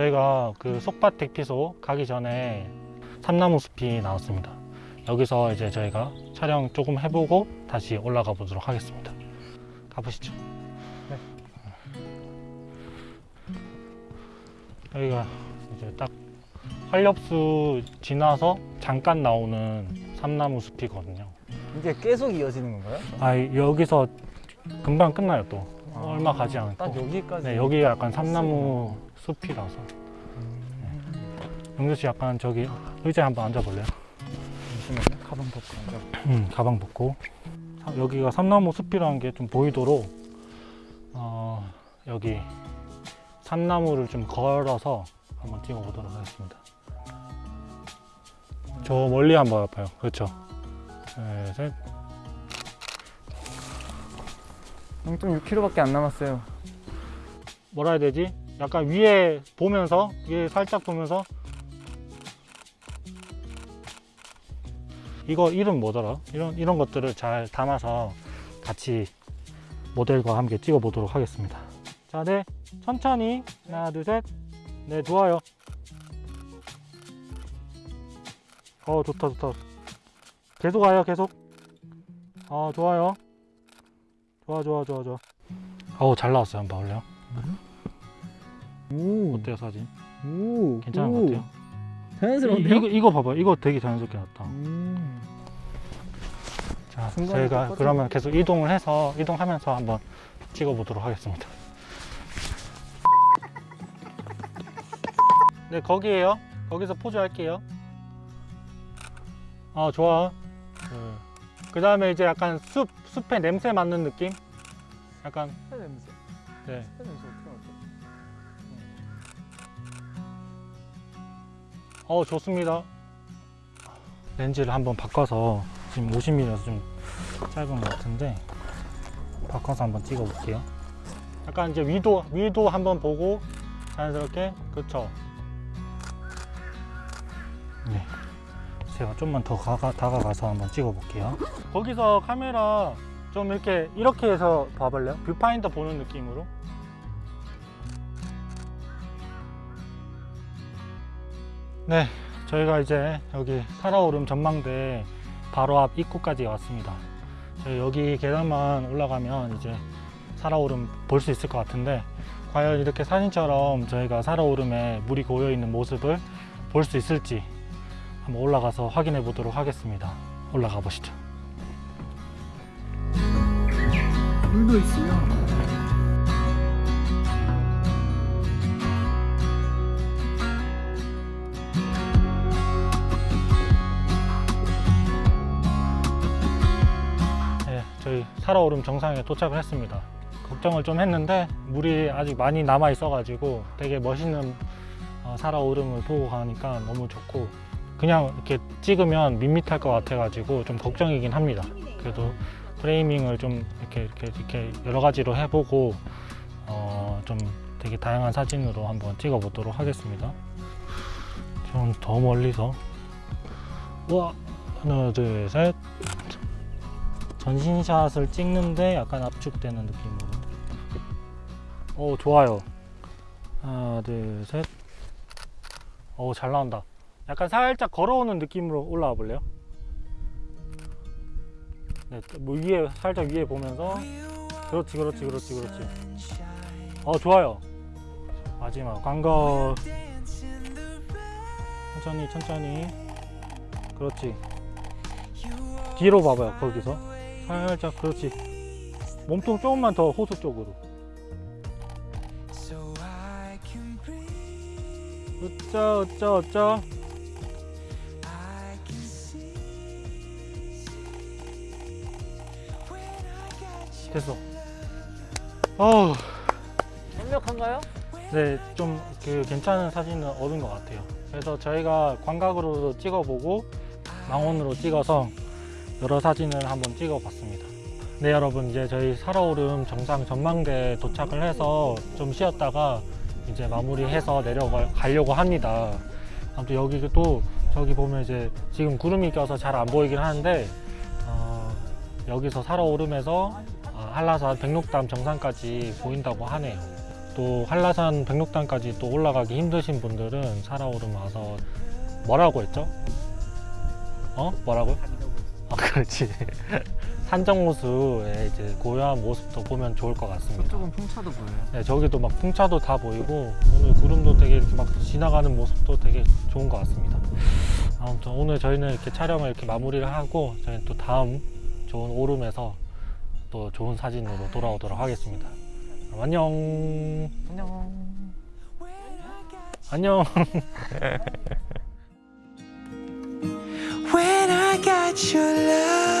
어, 저희가 그 속밭 대피소 가기 전에 삼나무 숲이 나왔습니다. 여기서 이제 저희가 촬영 조금 해보고 다시 올라가 보도록 하겠습니다. 가보시죠. 네. 여기가 이제 딱 활렵수 지나서 잠깐 나오는 삼나무 숲이거든요. 이게 계속 이어지는 건가요? 아 여기서 금방 끝나요 또 아, 얼마 가지 않고. 딱 여기까지. 네 여기가 약간 삼나무 숲이라서. 영주 씨 약간 저기 의자에 한번 앉아볼래요? 잠시만요. 가방 벗고 앉아. 음, 가방 벗고 사- 여기가 삼나무 숲이라는 게 좀 보이도록 어, 여기 삼나무를 좀 걸어서 한번 찍어 보도록 하겠습니다. 저 멀리 한번 봐요. 그렇죠. 네, 셋. 0.6km밖에 안 남았어요. 뭐라 해야 되지? 약간 위에 보면서 위에 살짝 보면서 이거 이름 뭐더라? 이런 이런 것들을 잘 담아서 같이 모델과 함께 찍어 보도록 하겠습니다. 자, 네 천천히 하나 둘 셋. 네 좋아요. 어 좋다 좋다. 계속 와요 계속. 어 좋아요. 좋아 좋아 좋아 좋아. 어우 잘 나왔어요 한번 볼래요? 오. 어때요 사진? 오. 괜찮은 것 오. 같아요? 자연스러운데요? 이, 이거 이거 봐봐 이거 되게 자연스럽게 나왔다 음. 자 저희가 똑같은 그러면 계속 이동을 해서 이동하면서 한번 찍어 보도록 하겠습니다 네 거기에요 거기서 포즈 할게요 아 좋아 그 다음에 이제 약간 숲 숲의 냄새 맡는 느낌? 약간 새 냄새. 네. 새 냄새 어떻게 맡죠? 어 좋습니다. 렌즈를 한번 바꿔서 지금 50mm라서 좀 짧은 것 같은데 바꿔서 한번 찍어 볼게요. 약간 이제 위도 위도 한번 보고 자연스럽게 그쵸? 네 제가 좀만 더 가가, 다가가서 한번 찍어 볼게요 거기서 카메라 좀 이렇게 이렇게 해서 봐볼래요? 뷰파인더 보는 느낌으로 네, 저희가 이제 여기 사라오름 전망대 바로 앞 입구까지 왔습니다. 저희 여기 계단만 올라가면 이제 살아오름 볼 수 있을 것 같은데 과연 이렇게 사진처럼 저희가 살아오름에 물이 고여 있는 모습을 볼 수 있을지 한번 올라가서 확인해 보도록 하겠습니다. 올라가 보시죠. 물도 있어요. 네, 저희 살아오름 정상에 도착을 했습니다. 걱정을 좀 했는데 물이 아직 많이 남아 있어 가지고 되게 멋있는 어, 살아오름을 보고 가니까 너무 좋고 그냥 이렇게 찍으면 밋밋할 것 같아가지고 좀 걱정이긴 합니다. 그래도 프레이밍을 좀 이렇게 이렇게 이렇게 여러 가지로 해보고 어, 좀 되게 다양한 사진으로 한번 찍어보도록 하겠습니다. 좀 더 멀리서 와 하나 둘 셋. 전신샷을 찍는데 약간 압축되는 느낌으로 오 좋아요 하나 둘셋 오잘 나온다 약간 살짝 걸어오는 느낌으로 올라와 볼래요? 네, 뭐 위에 살짝 위에 보면서. 그렇지 그렇지 그렇지 그렇지. 어 좋아요. 마지막 광거 천천히 천천히. 그렇지. 뒤로 봐봐요 거기서. 살짝 그렇지. 몸통 조금만 더 호수 쪽으로. 으짜 으짜 으짜 됐어 어우 완벽한가요? 네, 좀 그 괜찮은 사진을 얻은 것 같아요. 그래서 저희가 광각으로도 찍어보고 망원으로 찍어서 여러 사진을 한번 찍어봤습니다. 네, 여러분 이제 저희 살아오름 정상 전망대에 도착을 해서 좀 쉬었다가 이제 마무리해서 내려가려고 합니다. 아무튼 여기 또 저기 보면 이제 지금 구름이 껴서 잘 안 보이긴 하는데 어, 여기서 살아오름에서 아, 한라산 백록담 정상까지 보인다고 하네요. 또 한라산 백록단까지 또 올라가기 힘드신 분들은 살아오름 와서 뭐라고 했죠? 어? 뭐라고요? 아 그렇지 산정호수의 이제 고요한 모습도 보면 좋을 것 같습니다. 저쪽은 풍차도 보여요. 네, 저기도 막 풍차도 다 보이고 오늘 구름도 되게 이렇게 막 지나가는 모습도 되게 좋은 것 같습니다. 아무튼 오늘 저희는 이렇게 촬영을 이렇게 마무리를 하고 저희는 또 다음 좋은 오름에서 또 좋은 사진으로 돌아오도록 하겠습니다. 그럼 안녕. 안녕. 안녕. When I got your love